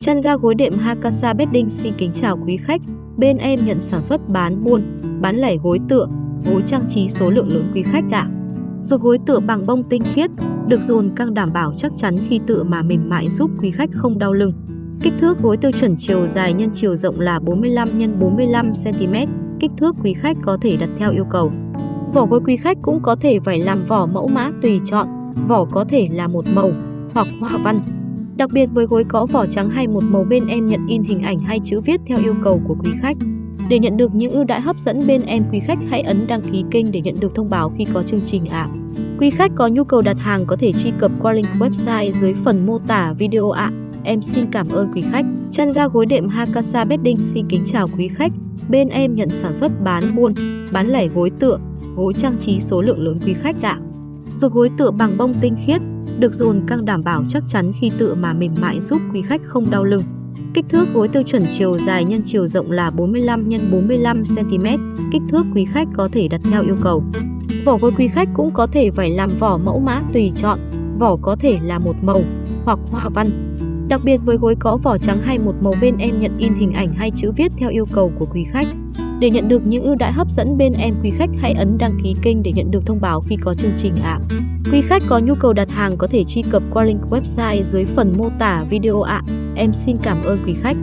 Chăn ga gối đệm Hakasa Bedding xin kính chào quý khách. Bên em nhận sản xuất bán buôn, bán lẻ gối tựa, gối trang trí số lượng lớn quý khách ạ. Rồi gối tựa bằng bông tinh khiết, được dồn căng đảm bảo chắc chắn khi tựa mà mềm mại giúp quý khách không đau lưng. Kích thước gối tiêu chuẩn chiều dài nhân chiều rộng là 45 x 45 cm, kích thước quý khách có thể đặt theo yêu cầu. Vỏ gối quý khách cũng có thể phải làm vỏ mẫu mã tùy chọn, vỏ có thể là một màu hoặc hoa văn. Đặc biệt với gối có vỏ trắng hay một màu bên em nhận in hình ảnh hay chữ viết theo yêu cầu của quý khách. Để nhận được những ưu đãi hấp dẫn bên em quý khách hãy ấn đăng ký kênh để nhận được thông báo khi có chương trình ạ. Quý khách có nhu cầu đặt hàng có thể truy cập qua link website dưới phần mô tả video ạ. Em xin cảm ơn quý khách. Chăn ga gối đệm Hakasa Bedding xin kính chào quý khách. Bên em nhận sản xuất bán buôn, bán lẻ gối tựa, gối trang trí số lượng lớn quý khách ạ. Dục gối tựa bằng bông tinh khiết, được dồn căng đảm bảo chắc chắn khi tựa mà mềm mại giúp quý khách không đau lưng. Kích thước gối tiêu chuẩn chiều dài nhân chiều rộng là 45 x 45 cm, kích thước quý khách có thể đặt theo yêu cầu. Vỏ gối quý khách cũng có thể phải làm vỏ mẫu mã tùy chọn, vỏ có thể là một màu hoặc họa văn. Đặc biệt với gối có vỏ trắng hay một màu bên em nhận in hình ảnh hay chữ viết theo yêu cầu của quý khách. Để nhận được những ưu đãi hấp dẫn, bên em quý khách hãy ấn đăng ký kênh để nhận được thông báo khi có chương trình ạ. Quý khách có nhu cầu đặt hàng có thể truy cập qua link website dưới phần mô tả video ạ. Em xin cảm ơn quý khách.